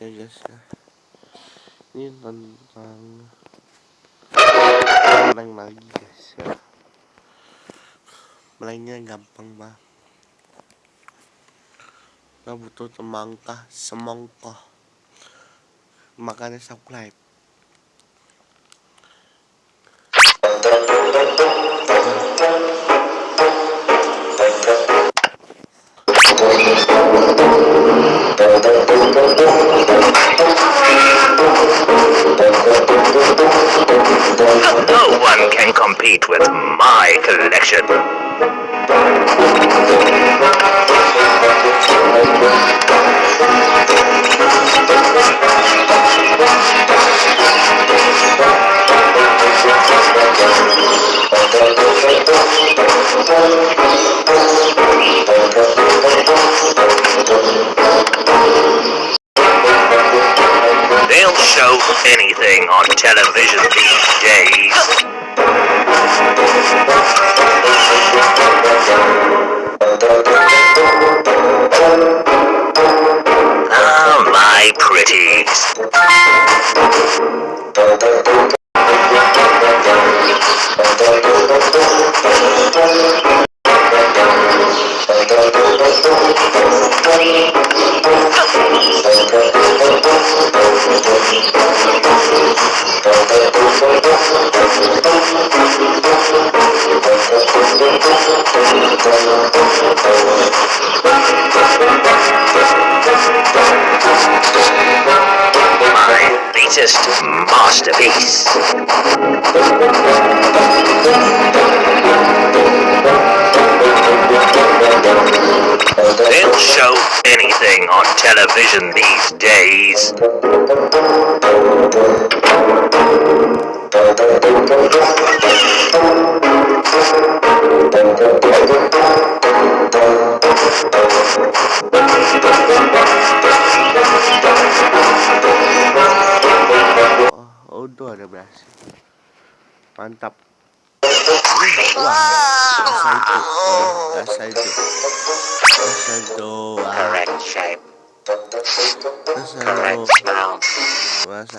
ya guys ya. Ini tentang meleng lagi guys ya. Melengnya gampang banget. Nggak butuh semangka semongkoh. Makanya subscribe with my collection. They'll show anything on television these days. Latest masterpiece. They'll show anything on television these days. Oh udah ada berhasil. Mantap. Wah rasa itu. Rasa itu. Rasa itu rasa itu. Rasa